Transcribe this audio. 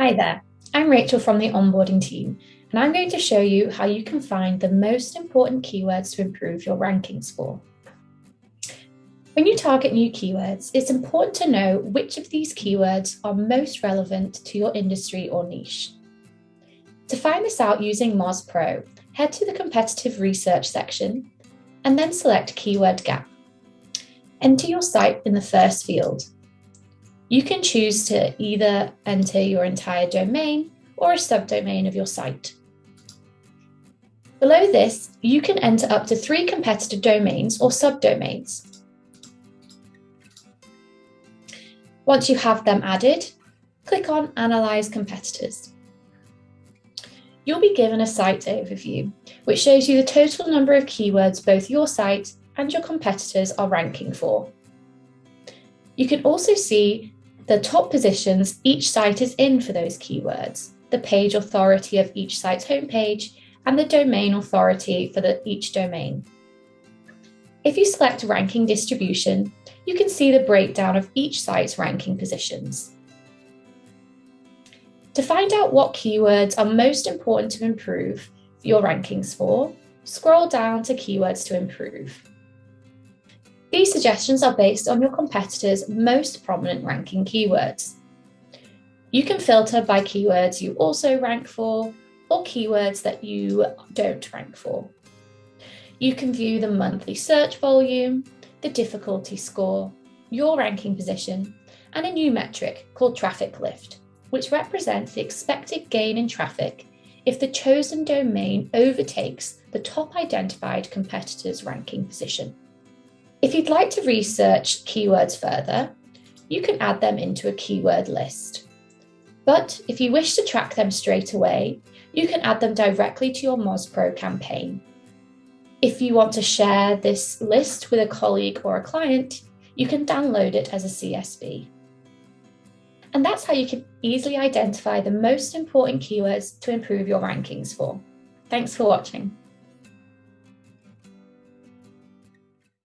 Hi there, I'm Rachel from the onboarding team, and I'm going to show you how you can find the most important keywords to improve your rankings for. When you target new keywords, it's important to know which of these keywords are most relevant to your industry or niche. To find this out using Moz Pro, head to the competitive research section and then select Keyword Gap. Enter your site in the first field you can choose to either enter your entire domain or a subdomain of your site. Below this, you can enter up to three competitor domains or subdomains. Once you have them added, click on Analyze Competitors. You'll be given a site overview, which shows you the total number of keywords both your site and your competitors are ranking for. You can also see the top positions each site is in for those keywords, the page authority of each site's homepage, and the domain authority for the, each domain. If you select ranking distribution, you can see the breakdown of each site's ranking positions. To find out what keywords are most important to improve your rankings for, scroll down to Keywords to Improve. These suggestions are based on your competitors' most prominent ranking keywords. You can filter by keywords you also rank for or keywords that you don't rank for. You can view the monthly search volume, the difficulty score, your ranking position, and a new metric called traffic lift, which represents the expected gain in traffic if the chosen domain overtakes the top identified competitor's ranking position. If you'd like to research keywords further, you can add them into a keyword list. But if you wish to track them straight away, you can add them directly to your MozPro campaign. If you want to share this list with a colleague or a client, you can download it as a CSV. And that's how you can easily identify the most important keywords to improve your rankings for. Thanks for watching.